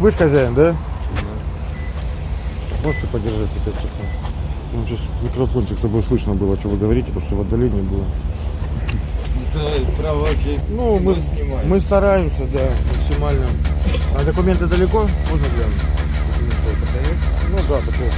Вы же хозяин, да? Можете подержать опять что-то? Ну, сейчас микрофончик, чтобы слышно было, что вы говорите, потому что в отдалении было. Давай, правоки. Ну, мы, снимаем. мы стараемся, да, максимально. А документы далеко? Можно глянуть? Ну да, такого.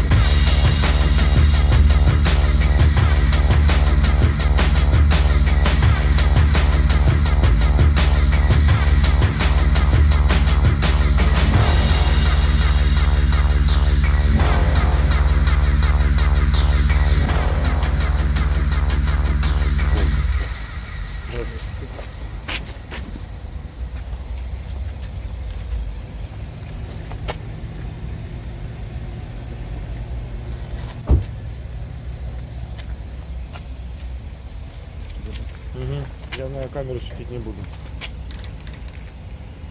На камеру светить не буду.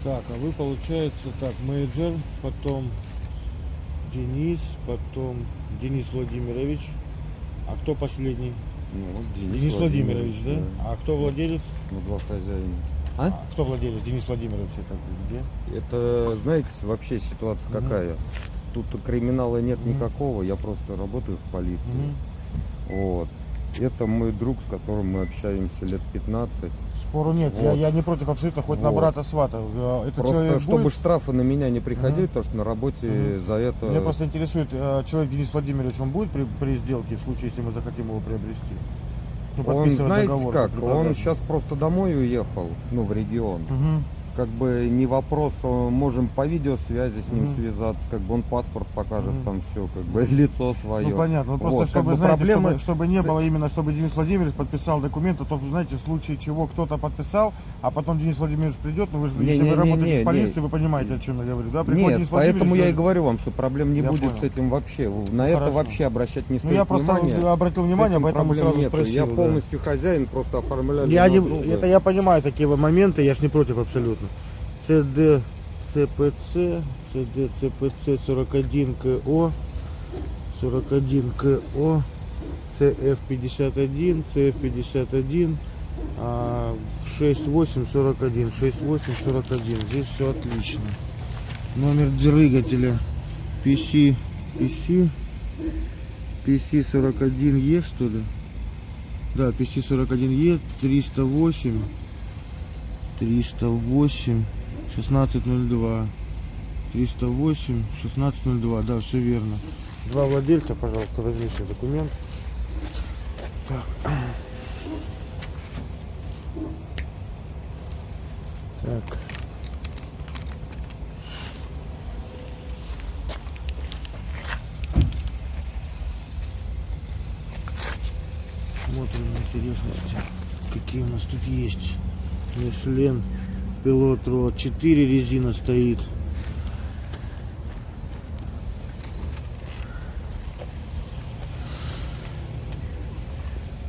Так, а вы получается так, менеджер, потом Денис, потом Денис Владимирович. А кто последний? Ну, вот Денис, Владимирович, да? А кто владелец? Ну, два хозяина. А? А кто владелец? Денис Владимирович это где? Это, знаете, вообще ситуация Мгм. какая? Тут криминала нет Мгм. никакого, я просто работаю в полиции. Мгм. Вот. Это мой друг, с которым мы общаемся лет 15. Спору нет, я, Вот. я не против абсолютно, хоть на Вот. брата свата. Э, Это Просто чтобы будет? штрафы на меня не приходили, Мгм. потому что на работе Мгм. за это... Меня просто интересует, э, человек Денис Владимирович, он будет при, при сделке, в случае, если мы захотим его приобрести? Ну, Он, знаете договор, как, он сейчас просто домой уехал, ну, в регион. Мгм. Как бы не вопрос, э, можем по видеосвязи с ним Мгм. связаться, как бы он паспорт покажет, Мгм. там все, как бы лицо свое. Ну понятно, ну, просто Вот, как чтобы, бы знаете, проблемы чтобы, чтобы не с- было именно, чтобы Денис Владимирович подписал документы, то, знаете, в случае чего кто-то подписал, а потом Денис Владимирович придет, ну вы же, Не, если не, вы не, работаете не, в полиции, не. вы понимаете, о чем я говорю, да? Приходит Нет, Денис поэтому я и говорю вам, что проблем не Я будет понял. с этим вообще. На это хорошо. вообще обращать не Ну стоит я просто внимания. обратил внимание, поэтому сразу нету. спросил. Я да. полностью хозяин, просто оформляю. Я не, это я понимаю такие моменты, я ж не против абсолютно. ЦД ЦПЦ, ЦД ЦПЦ 41 КО, 41 КО, ЦФ 51, ЦФ 51, а, 6841, 6841. Здесь все отлично. Номер двигателя PC, PC, PC 41E что ли? Да, PC41E 308 308 1602 308 1602 да все верно. Два владельца пожалуйста возьмите документ. Так. Так смотрим интересности какие у нас тут есть. Мишлен Пилот Рот 4 резина стоит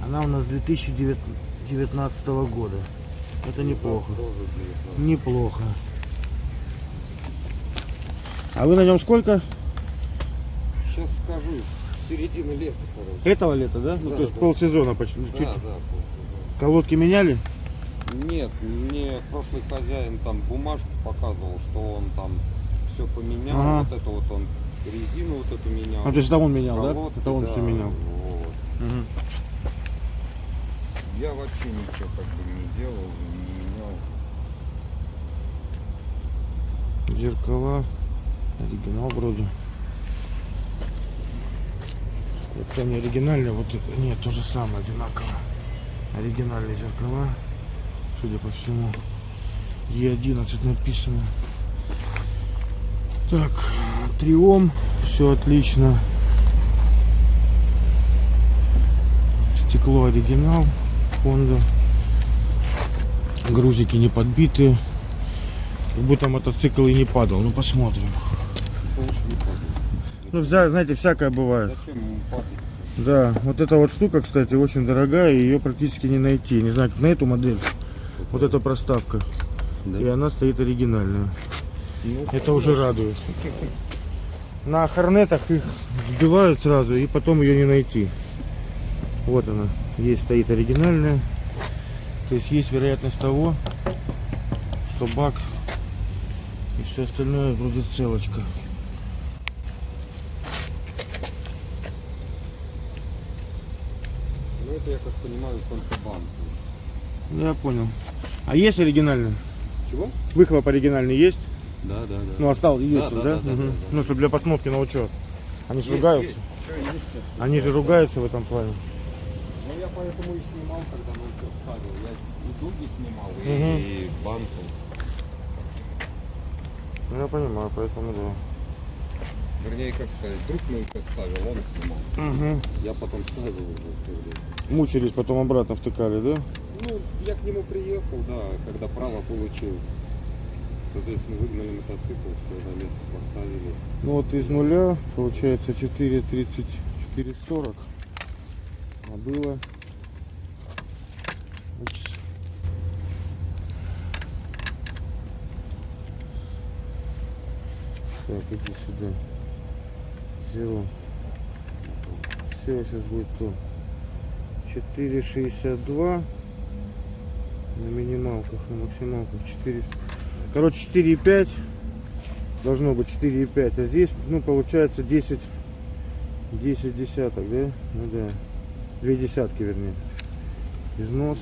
она у нас 2019 года это неплохо неплохо а вы на нем сколько Сейчас скажу, середина лета, короче. этого лета да, ну Да, то есть да. полсезона почти ну, чуть. Да, да. колодки меняли Нет, мне прошлый хозяин там бумажку показывал, что он там все поменял. Ага. Вот это вот он резину вот эту менял. а то есть это он менял да это он да, все менял вот. Мгм. Я вообще ничего как бы не делал, не менял. Зеркала. Оригинал вроде. Это не оригинальные, вот это нет, то же самое, одинаково. Оригинальные зеркала, судя по всему. Е11 написано. Так, триом, все отлично. Стекло оригинал, Honda. Грузики не подбитые. Как будто мотоцикл и не падал. Ну посмотрим. Ну, знаете, всякое бывает. Да, вот эта вот штука, кстати, очень дорогая, ее практически не найти. Не знаю, как на эту модель. Вот эта проставка. Да? И она стоит оригинальная. Ну, Это уже радует. На хорнетах их сбивают сразу, и потом ее не найти. Вот она. Есть стоит оригинальная. То есть есть вероятность того, что бак И все остальное вроде целочка. Ну это, я как понимаю, контрабанд. Ну, Я понял. А есть оригинальный? Чего? Выхлоп оригинальный есть? Да, да, да. Ну, остался, есть, да, да? да, да, Мгм. да, да. Ну, чтобы для постановки на учет. Они же Есть, ругаются. есть. Есть. Они же ругаются в этом плане. Ну я поэтому и снимал, когда на учет ставил. Я и дуги снимал, Мгм. и банку. Ну, я понимаю, поэтому да. Вернее, как сказать, друг учет ставил, он снимал. Угу. Я потом ставил уже. Мучились, потом обратно втыкали, да? Ну, я к нему приехал, да, когда право получил. Соответственно, выгнали мотоцикл, все на место поставили. Ну вот из нуля получается 4.30, 4.40. А было... Так, иди сюда. Зеро. Все, сейчас будет то. 4.62 на минималках, на максималках 400. Короче, 4,5 должно быть 4,5, а здесь, ну, получается 10, 10 десяток, да? Ну да, две десятки, вернее. Износ.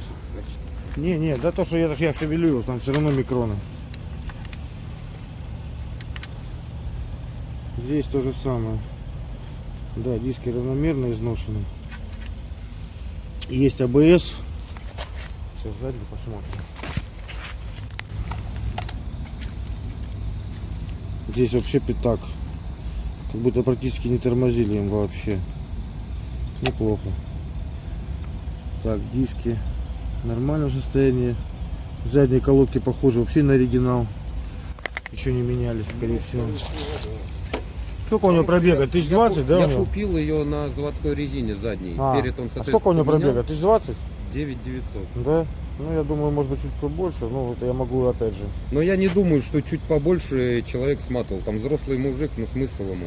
Не, не, да то, что я, я шевелю его, там все равно микроны. Здесь то же самое. Да, диски равномерно изношены. Есть АБС. Сейчас сзади посмотрим. Здесь вообще пятак. Как будто практически не тормозили им вообще. Неплохо. Так, диски в нормальном состоянии. Задние колодки похожи вообще на оригинал. Еще не менялись, скорее всего. Сколько у него пробега? 1020, да? Я у него? купил ее на заводской резине задней. А, Перед он, а сколько у него пробега? 1020? 9900. Да? Ну, я думаю, может быть, чуть побольше. Ну, вот я могу, опять же. Но я не думаю, что чуть побольше человек сматывал. Там взрослый мужик, ну смысл ему.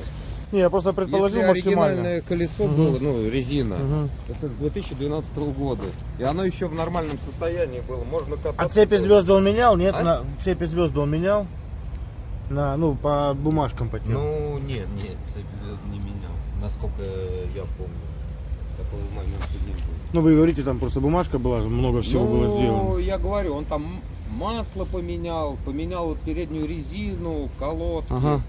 Не, я просто предположил Если максимально. оригинальное колесо Мгм. было, ну, резина, Мгм. это 2012 года. И оно еще в нормальном состоянии было. Можно кататься. А цепи звезды он менял? Нет, А? на цепи звезды он менял? На, ну, по бумажкам по тем. Ну, нет, нет, цепь звезд не менял. Насколько я помню. Такого момента не было. Ну, вы говорите, там просто бумажка была, много всего ну, было сделано. я говорю, он там масло поменял, поменял переднюю резину, колодки. Ага.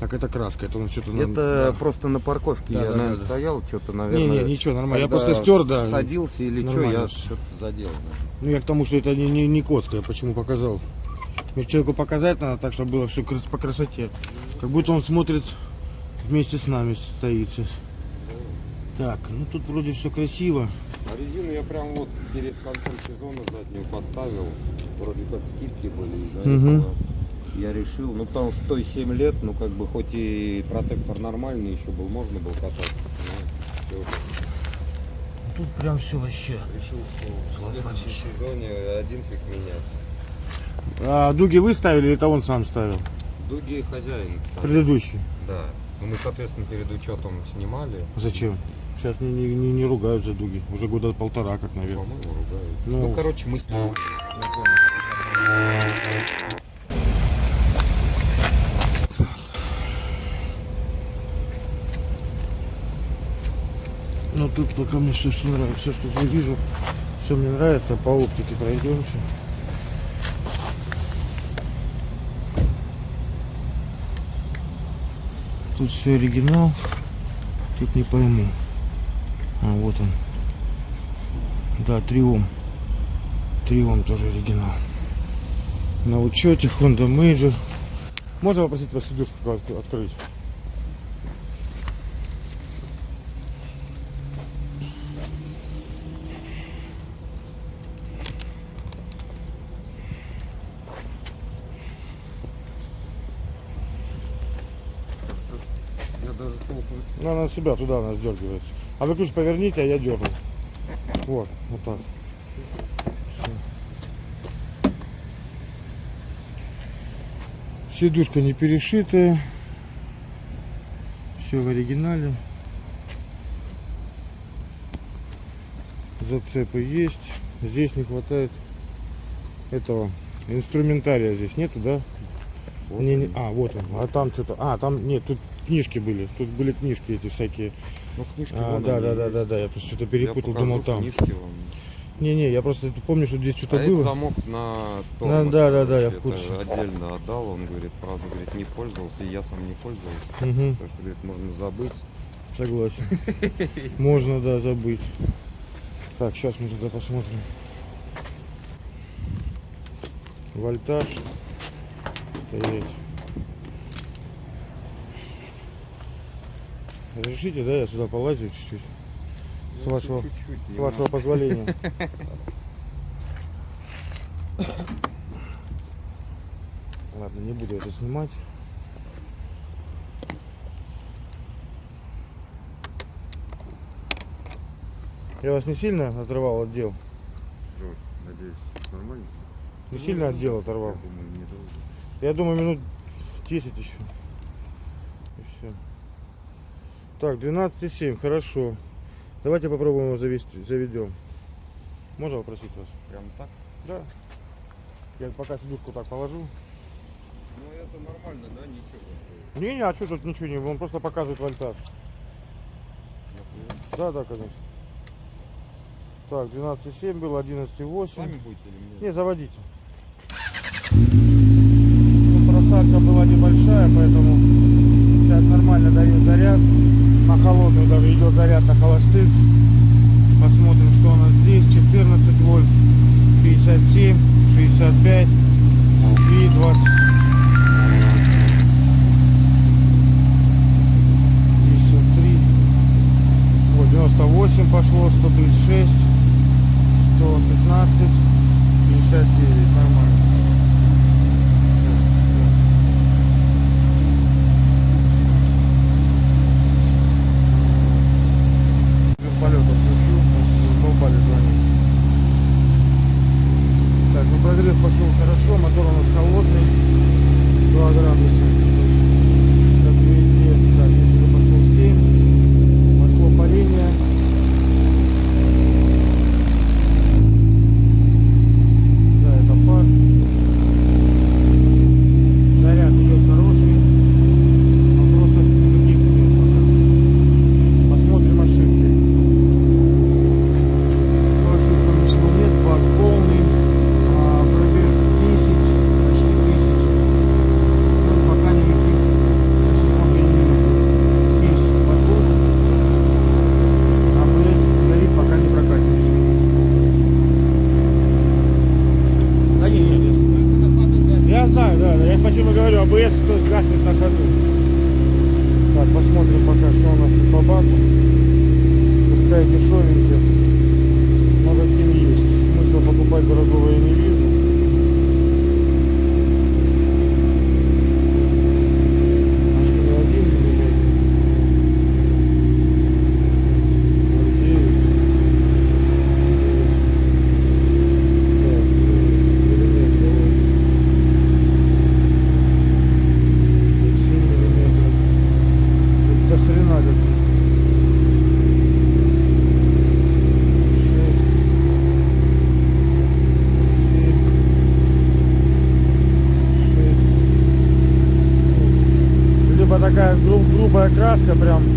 Так, это краска, это он что-то... Это да. просто на парковке Да, я, да, наверное, да, стоял, что-то, Не, наверное. не, ничего, нормально. Я просто стер, да. Садился или что, я что-то задел. наверное. Ну, я к тому, что это не, не, не коцка, я почему показал. Мне человеку показать надо так, чтобы было все по красоте. Как будто он смотрит вместе с нами, стоит сейчас. Так, ну тут вроде все красиво. А резину я прям вот перед концом сезона заднюю поставил. Вроде как скидки были из-за Мгм. этого. Я решил, ну потому что той 7 лет, ну как бы хоть и протектор нормальный еще был, можно было кататься. Ну, всё. Тут прям все вообще. Решил, что в следующем сезоне один фиг менять. А дуги вы ставили или это он сам ставил? Дуги хозяин. ставил. Предыдущий. Да. Ну мы, соответственно, перед учетом снимали. Зачем? Сейчас не, не, не, не ругают за дуги. Уже года полтора, как, наверное. По-моему, ругают. Ну. Ну, короче, мы снимали. Ну тут пока мне все, что нравится, все, что я вижу, все мне нравится. По оптике пройдемся. Тут все оригинал. Тут не пойму. А вот он. Да, триом. Триом тоже оригинал. На учете Honda Major. Можно попросить вас сидушку от- открыть? Я даже толком она на себя туда она сдергивается. А вы ключ поверните, а я дерну. Вот, вот так. Сидушка не перешитая. Все в оригинале. Зацепы есть. Здесь не хватает этого инструментария здесь нету, да? Вот Не, не, а, вот он. А там что-то. А, там нет, тут книжки были. Тут были книжки эти всякие. Ну, книжки А, вон да, они да, да, да, да. Я просто что-то Я перепутал, покажу думал там. книжки вам. Не-не, я просто помню, что здесь что-то а это было. замок на Да, тормоз, да, да, да, я в курсе. это отдельно отдал, он говорит, правда, говорит, не пользовался, и я сам не пользовался. Мгм, Потому что, говорит, можно забыть. согласен. Можно, да, забыть. Так, сейчас мы туда посмотрим. Вольтаж. Стоять. Разрешите, да, я сюда полазю чуть-чуть? С Ну, вашего- чуть-чуть, С не вашего позволения. Ладно, не буду это снимать. Я вас не сильно отрывал от дел? Надеюсь, нормально? Не сильно от дела оторвал? Я думаю. Я думаю, минут 10 еще. И все. Так, 12,7, хорошо. Давайте попробуем его завести, заведем. Можно попросить вас? Прям так? Да. Я пока сидушку так положу. Ну, это нормально, да, ничего. Не, не, а что тут ничего не, он просто показывает вольтаж. Да, да, конечно. Так, 12,7 было, 11,8. Сами будете или мне? Не, заводите. Ну, просадка была небольшая, поэтому сейчас нормально дает заряд. На холодную даже идет заряд на холостых. Посмотрим, что у нас здесь. 14 вольт, 57, 65 и 20. 53. Вот 98 пошло, 136, 115, 59. Нормально. Краска, прям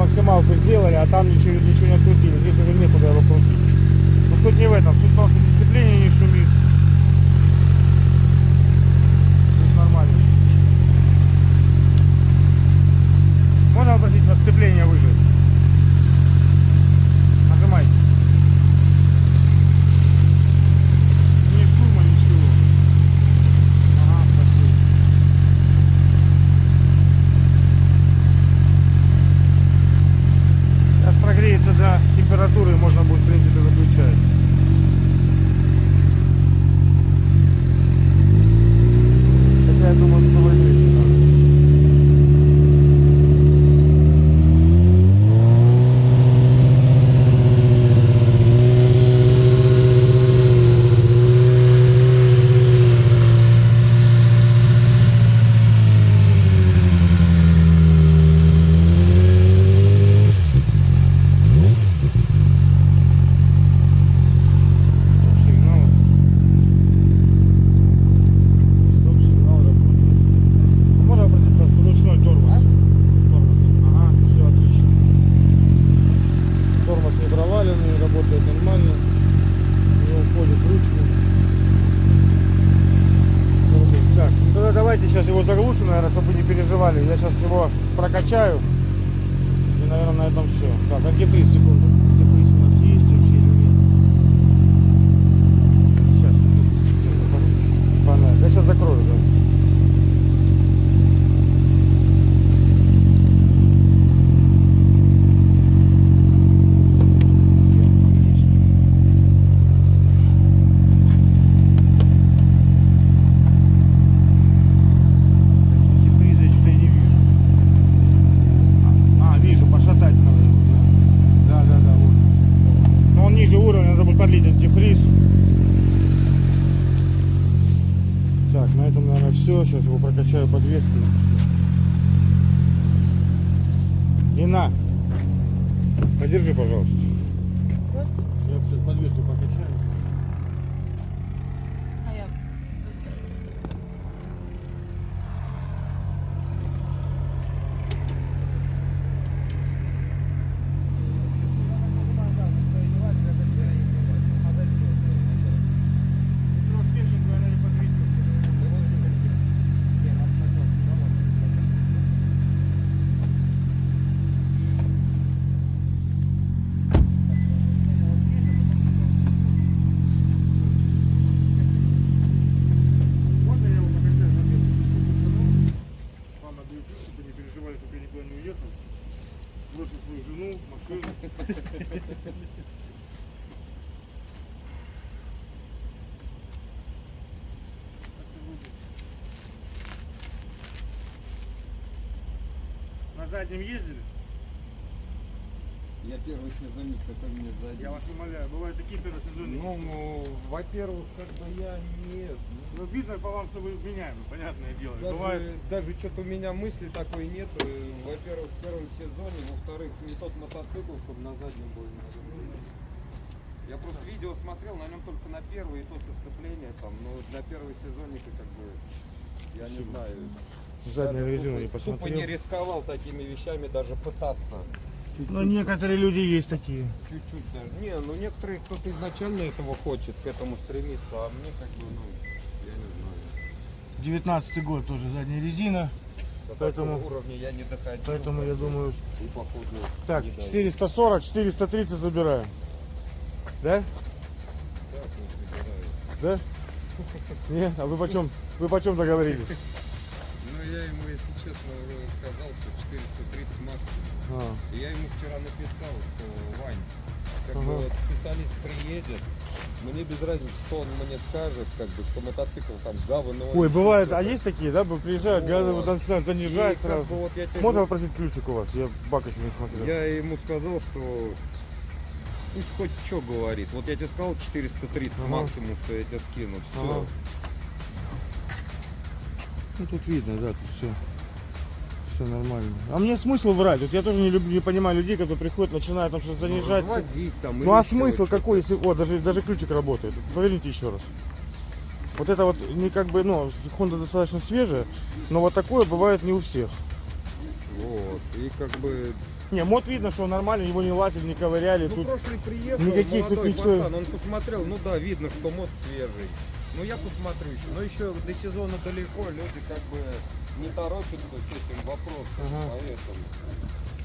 максималку сделали, а там ничего, ничего не открутили. Здесь уже некуда его крутить. Но суть не в этом. Суть в том, что дисциплине не шумит. Заднем ездили? Я первый сезонник, какой мне сзади. Я вас умоляю, бывают такие первые сезоны. Ну, ну, во-первых, как бы я нет. Ну, видно по вам, что вы вменяемы, понятное дело. Даже, Бывает, даже что-то у меня мысли такой нет. Э, Во-первых, в первом сезоне, во-вторых, не тот мотоцикл, чтобы на заднем был. Я просто видео смотрел, на нем только на первый, и то со сцепления там, но для первого сезонника как бы, я не Спасибо. знаю. Заднюю Даже резину тупо- не Тупо посмотрел. не рисковал такими вещами даже пытаться. Но некоторые люди есть такие. Чуть-чуть даже. Не, ну некоторые кто-то изначально этого хочет, к этому стремится, а мне как бы, ну, я не знаю. 19 год тоже задняя резина. До Поэтому- уровня я не доходил. Поэтому я думаю, И походу. так, не дойду. 440, 430 забираем. Да? Да? Нет? А вы почем, вы почем договорились? Я ему, если честно, сказал, что 430 максимум. А, И я ему вчера написал, что Вань, как Ага. бы вот специалист приедет, мне без разницы, что он мне скажет, как бы, что мотоцикл там говно. Ой, бывает, а есть такие, да, приезжают, Вот. вот начинают И занижать как сразу. бы вот я тебе Можно попросить ключик у вас? Я бак еще не смотрел. Я ему сказал, что пусть хоть что говорит. Вот я тебе сказал 430 Ага. максимум, что я тебе скину. Все. Ага. Ну тут видно, да, тут все. Все нормально. А мне смысл врать? Вот я тоже не люблю, не понимаю людей, которые приходят, начинают там что-то занижать. Разводить там. Ну а смысл какой, если. О, даже, даже ключик работает. Поверните еще раз. Вот это вот не как бы, ну, Honda достаточно свежая, но вот такое бывает не у всех. Вот. И как бы Не, мод видно, что он нормальный, его не лазили, не ковыряли. Ну, тут прошлый приехал, никаких тут ничего- пацан, он посмотрел, ну да, видно, что мод свежий. Ну я посмотрю еще. Но еще до сезона далеко, люди как бы не торопятся с этим вопросом, Ага. поэтому.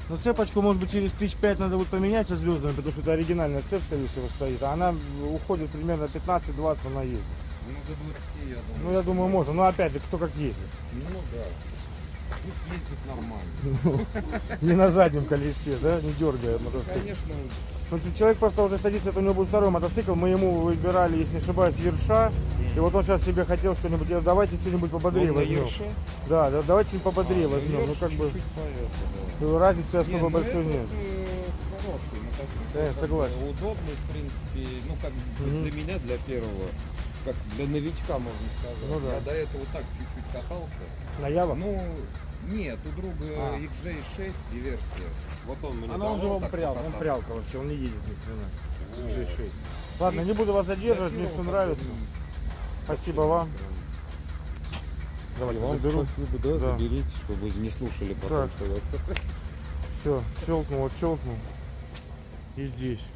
Ну цепочку, может быть, через тысяч пять надо будет поменять со звездами, потому что это оригинальная цепь, скорее всего, стоит. А она уходит примерно 15-20 на ездит. Ну до 20, я думаю. Ну, я думаю, можно. Но опять же, кто как ездит. Ну да. Пусть ездит нормально. Не на заднем колесе, да, не дергая Ну, мотоцикл. конечно, Ну, человек просто уже садится, это у него будет второй мотоцикл. Мы ему выбирали, если не ошибаюсь, Ерша. И вот он сейчас себе хотел что-нибудь, давайте что-нибудь пободрее возьмем. Да, да, давайте что-нибудь пободрее А, ну, возьмем. Ну как бы да. разницы особо ну, большой нет. э, Хороший. Да, согласен. Удобный, в принципе, ну как бы Мгм. для меня, для первого, как для новичка, можно сказать. Ну да. Я до этого так чуть-чуть катался. На Ява? Ну, нет, у друга А. XJ6 диверсия. Вот он мне Она он же он так прял, он прялка вообще, он не едет ни хрена. Вот. G6. Ладно, не буду вас задерживать, мне все нравится. бы, Спасибо вам. Давайте Вам заберу. спасибо, да, Да. заберите, чтобы не слушали потом, Так. Все, щелкнул, вот щелкнул. И здесь.